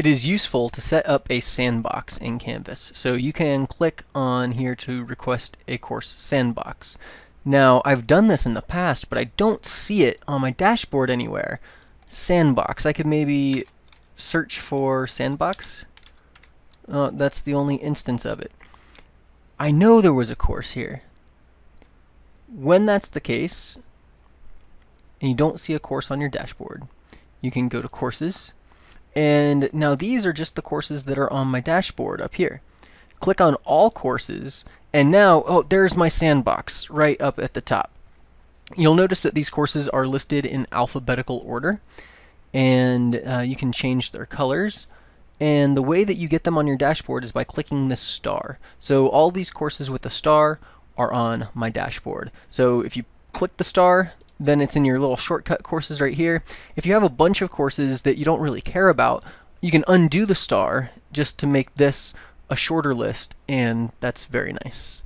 it is useful to set up a sandbox in Canvas. So you can click on here to request a course sandbox. Now, I've done this in the past, but I don't see it on my dashboard anywhere. Sandbox. I could maybe search for sandbox. Uh, that's the only instance of it. I know there was a course here. When that's the case, and you don't see a course on your dashboard, you can go to Courses, and now these are just the courses that are on my dashboard up here. Click on All Courses, and now, oh, there's my sandbox right up at the top. You'll notice that these courses are listed in alphabetical order, and uh, you can change their colors. And the way that you get them on your dashboard is by clicking this star. So all these courses with the star are on my dashboard. So if you click the star, then it's in your little shortcut courses right here. If you have a bunch of courses that you don't really care about, you can undo the star just to make this a shorter list, and that's very nice.